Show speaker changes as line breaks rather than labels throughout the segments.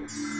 house.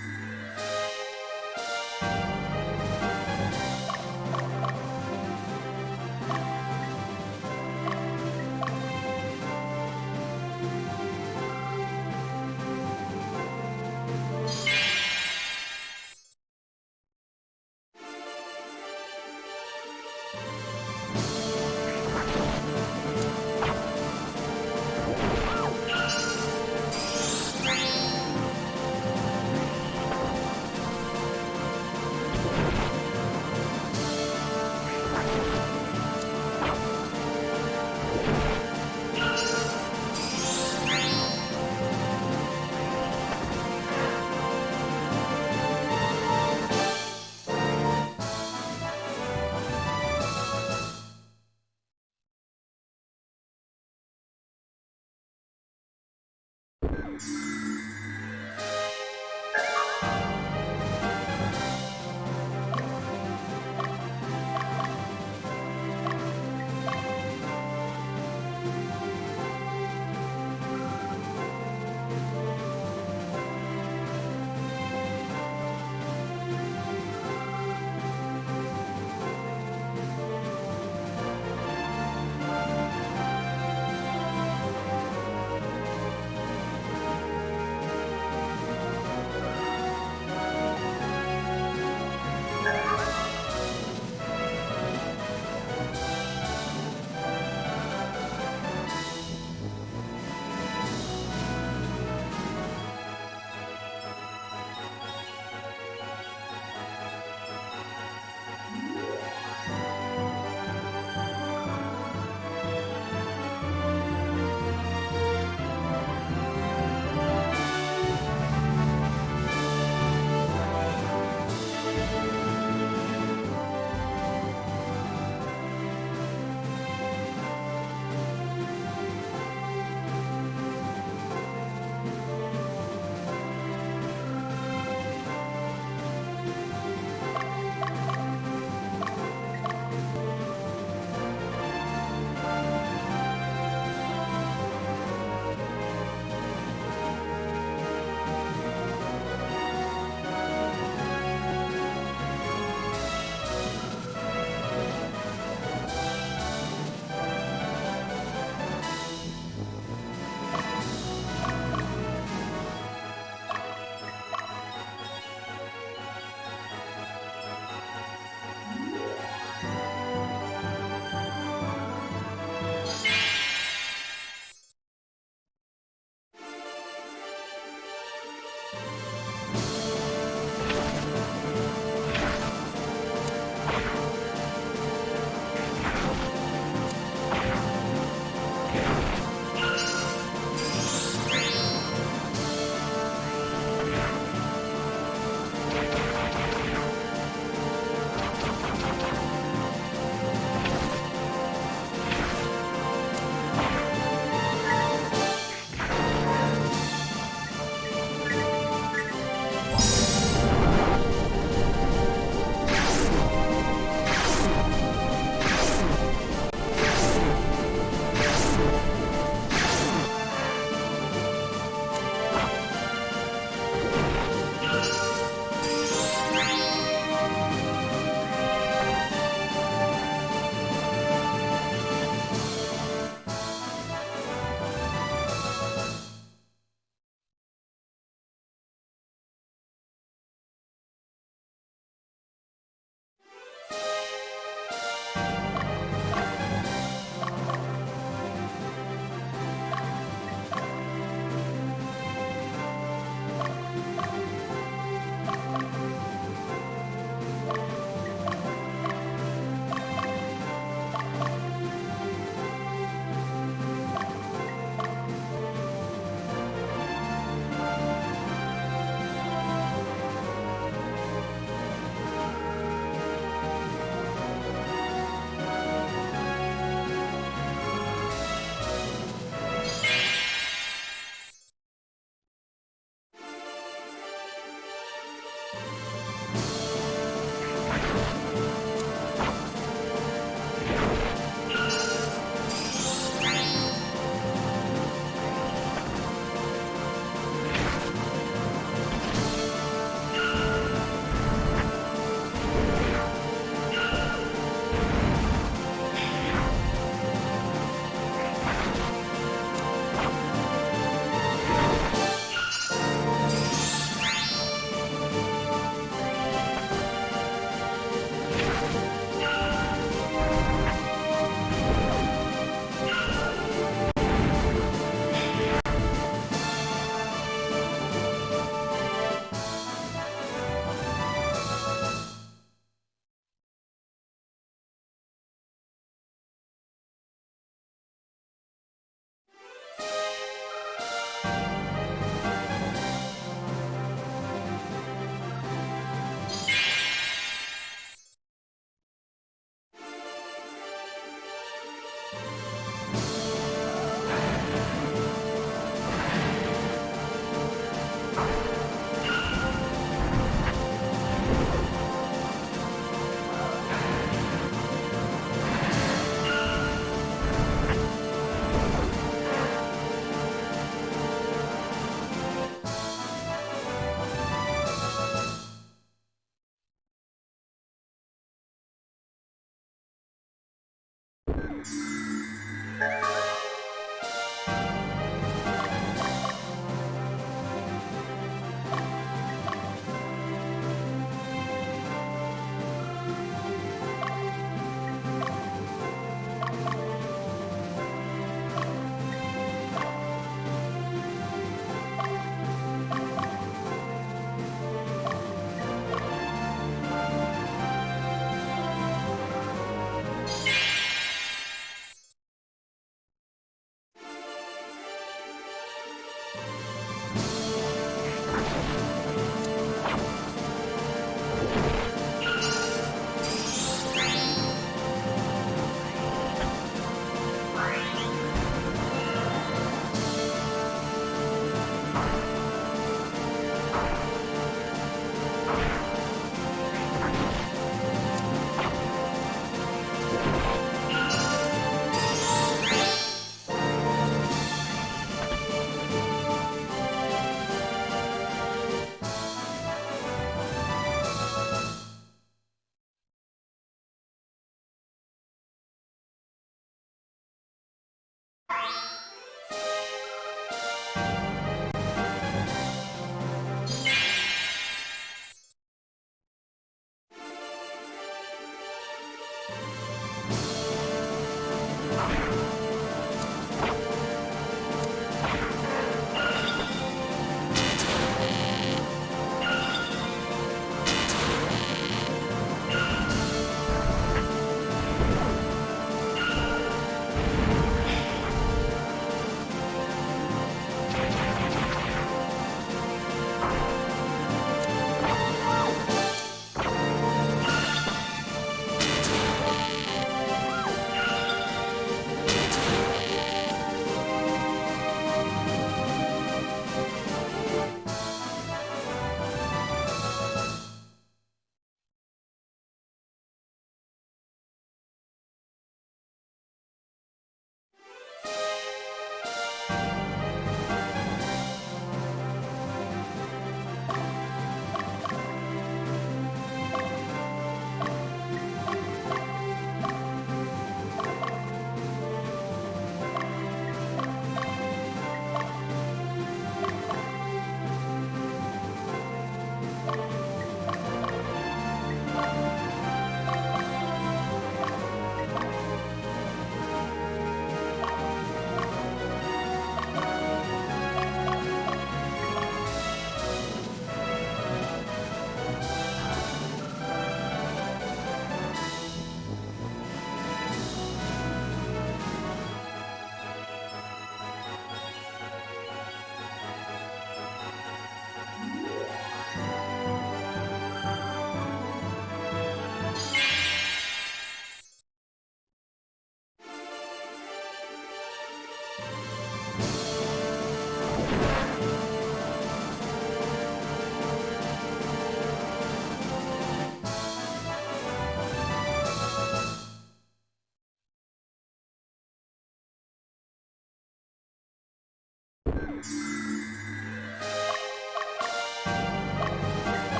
Thank you.